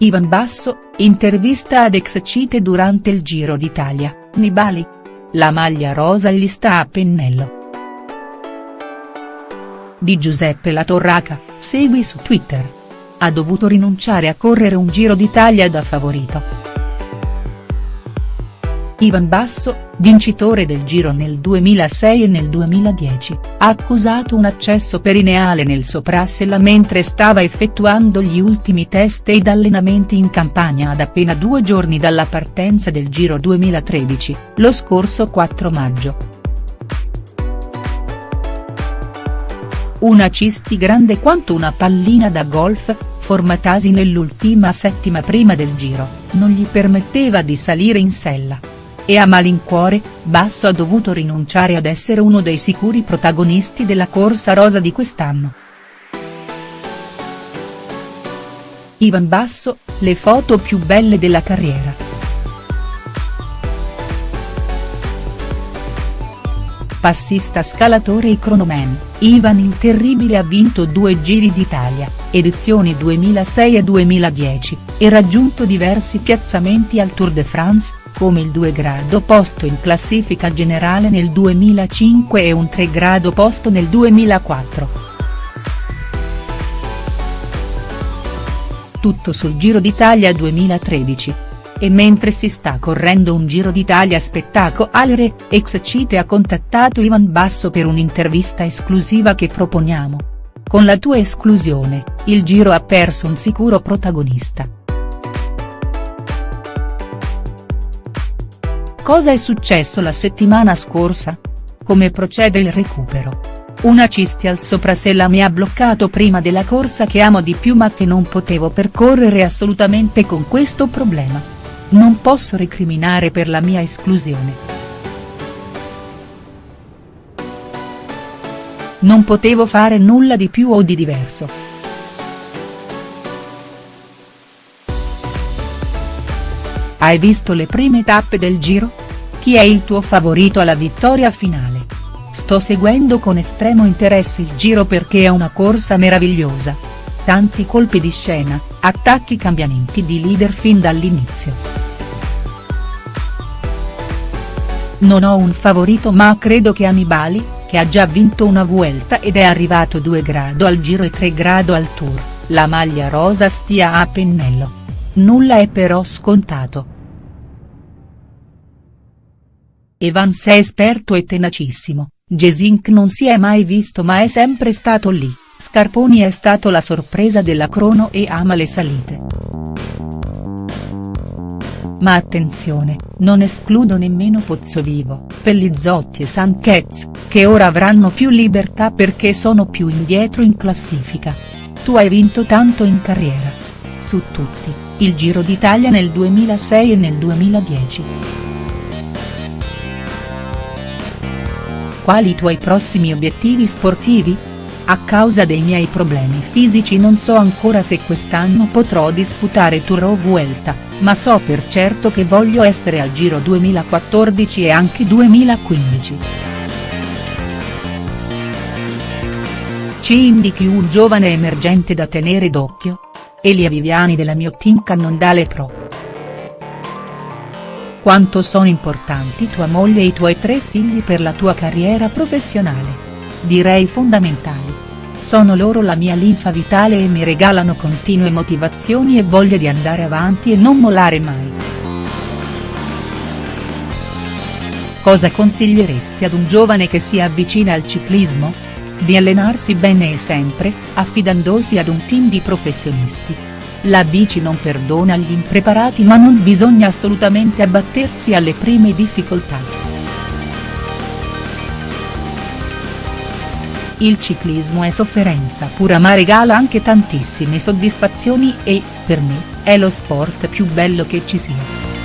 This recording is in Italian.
Ivan Basso, intervista ad ex Cite durante il Giro d'Italia, Nibali. La maglia rosa gli sta a pennello. Di Giuseppe La Torraca, segui su Twitter. Ha dovuto rinunciare a correre un Giro d'Italia da favorito. Ivan Basso, vincitore del Giro nel 2006 e nel 2010, ha accusato un accesso perineale nel soprassella mentre stava effettuando gli ultimi test ed allenamenti in campagna ad appena due giorni dalla partenza del Giro 2013, lo scorso 4 maggio. Una cisti grande quanto una pallina da golf, formatasi nell'ultima settima prima del Giro, non gli permetteva di salire in sella e a malincuore, Basso ha dovuto rinunciare ad essere uno dei sicuri protagonisti della corsa rosa di quest'anno. Ivan Basso, le foto più belle della carriera. Passista scalatore e cronoman, Ivan il Terribile ha vinto due Giri d'Italia, edizioni 2006 e 2010, e raggiunto diversi piazzamenti al Tour de France, come il 2 grado posto in classifica generale nel 2005 e un 3 grado posto nel 2004. Tutto sul Giro d'Italia 2013. E mentre si sta correndo un Giro d'Italia spettacolare, ex Cite ha contattato Ivan Basso per un'intervista esclusiva che proponiamo. Con la tua esclusione, il Giro ha perso un sicuro protagonista. Cosa è successo la settimana scorsa? Come procede il recupero? Una cisti al soprasella mi ha bloccato prima della corsa che amo di più ma che non potevo percorrere assolutamente con questo problema. Non posso recriminare per la mia esclusione. Non potevo fare nulla di più o di diverso. Hai visto le prime tappe del Giro? Chi è il tuo favorito alla vittoria finale? Sto seguendo con estremo interesse il Giro perché è una corsa meravigliosa. Tanti colpi di scena, attacchi cambiamenti di leader fin dall'inizio. Non ho un favorito ma credo che Annibali, che ha già vinto una Vuelta ed è arrivato 2 grado al Giro e 3 grado al Tour, la maglia rosa stia a pennello. Nulla è però scontato. Evans è esperto e tenacissimo, Gesink non si è mai visto ma è sempre stato lì, Scarponi è stato la sorpresa della crono e ama le salite. Ma attenzione, non escludo nemmeno Pozzovivo, Pellizzotti e Sanchez, che ora avranno più libertà perché sono più indietro in classifica. Tu hai vinto tanto in carriera. Su tutti, il Giro d'Italia nel 2006 e nel 2010. Quali i tuoi prossimi obiettivi sportivi? A causa dei miei problemi fisici non so ancora se quest'anno potrò disputare Tour o Vuelta, ma so per certo che voglio essere al Giro 2014 e anche 2015. Ci indichi un giovane emergente da tenere d'occhio? Elia Viviani della mio team Cannondale Pro. Quanto sono importanti tua moglie e i tuoi tre figli per la tua carriera professionale? Direi fondamentali. Sono loro la mia linfa vitale e mi regalano continue motivazioni e voglia di andare avanti e non mollare mai. Cosa consiglieresti ad un giovane che si avvicina al ciclismo? Di allenarsi bene e sempre, affidandosi ad un team di professionisti la bici non perdona gli impreparati ma non bisogna assolutamente abbattersi alle prime difficoltà. Il ciclismo è sofferenza pura ma regala anche tantissime soddisfazioni e, per me, è lo sport più bello che ci sia.